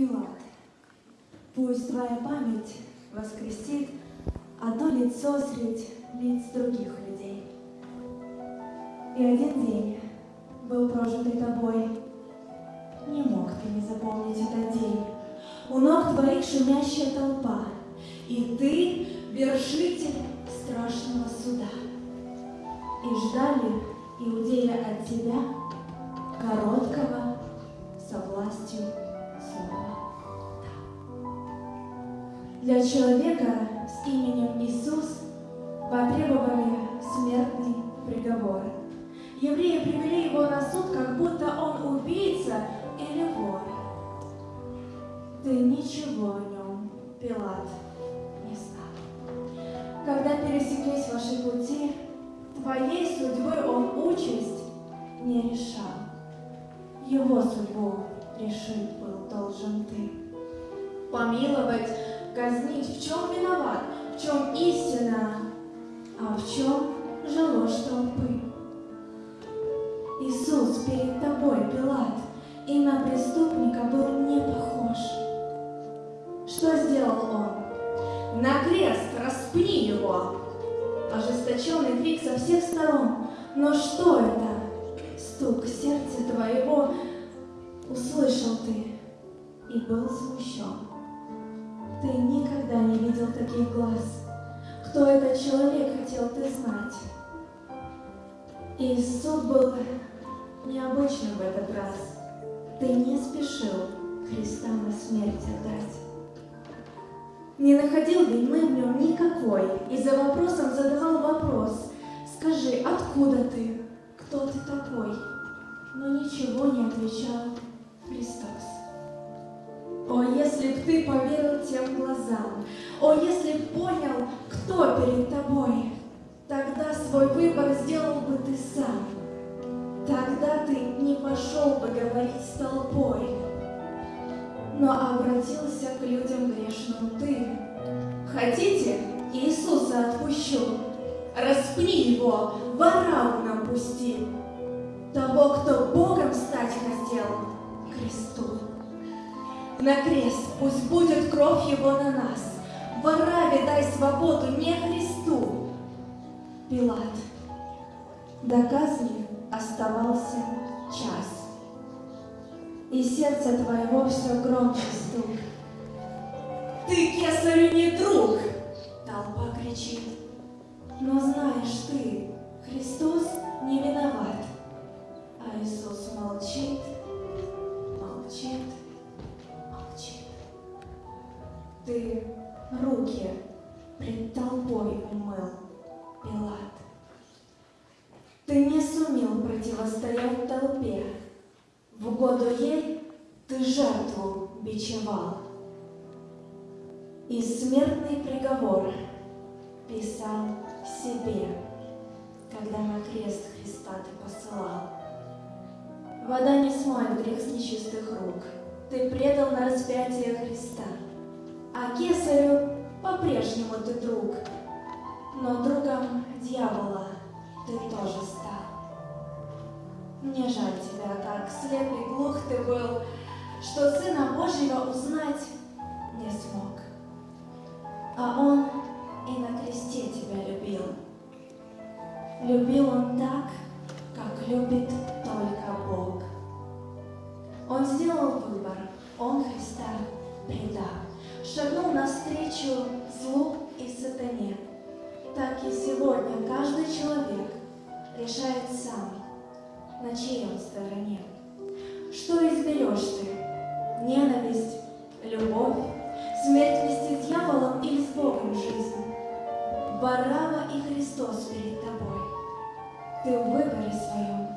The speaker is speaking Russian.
Пилат, пусть твоя память воскресит одно лицо среди лиц других людей. И один день был прожитый тобой. Не мог ты не запомнить этот день. У ног твоих шумящая толпа, и ты вершитель страшного суда. И ждали иудеи от тебя короткого со властью слова. Для человека с именем Иисус потребовали смертный приговор. Евреи привели его на суд, как будто он убийца или вор. Ты ничего о нем, Пилат, не знал. Когда пересеклись ваши пути, твоей судьбой он участь не решал. Его судьбу решить был должен ты. Помиловать, казнить, в чем виноват, в чем истина, а в чем же ложь толпы. Иисус перед тобой, Пилат, и на преступника был не похож. Что сделал он? На крест распни его! Ожесточенный крик со всех сторон. Но что это? Стук сердца твоего услышал ты и был смущен. Ты никогда не видел таких глаз. Кто этот человек, хотел ты знать. И суд был необычным в этот раз. Ты не спешил Христа на смерть отдать. Не находил вины в нем никакой, и за вопросом задавал вопрос. Скажи, откуда ты? Кто ты такой? Но ничего не отвечал если б ты поверил тем глазам, о, если б понял, кто перед тобой, тогда свой выбор сделал бы ты сам. Тогда ты не пошел бы говорить с толпой, но обратился к людям грешным ты. Хотите, Иисуса отпущу, распни его, ворам нам того, кто Богом стать хотел, кресту. На крест пусть будет кровь его на нас, вораве дай свободу не Христу. Пилат, до казни оставался час и сердце твоего все громче стук. Ты кесарю не друг, толпа кричит. Но знаешь ты, Христос не виноват, а Иисус молчит, Ты руки пред толпой умыл, Пилат. Ты не сумел противостоять толпе, в угоду ей ты жертву бичевал. И смертный приговор писал себе, когда на крест Христа ты посылал. Вода не смоет грех с нечистых рук, ты предал на распятие Христа, а кесарю по-прежнему ты друг, но другом дьявола ты тоже стал. Мне жаль тебя, как слеп и глух ты был, что Сына Божьего узнать не смог. А Он и на кресте тебя любил. Любил Он так, как любит только Бог. Он сделал выбор, Он Христа предал, шагнул навстречу злу и сатане. Так и сегодня каждый человек решает сам, на чьей он стороне. Что изберешь ты? Ненависть, любовь, смерть вместе с дьяволом или с Богом жизнь? Барава и Христос перед тобой. Ты в выборе своем.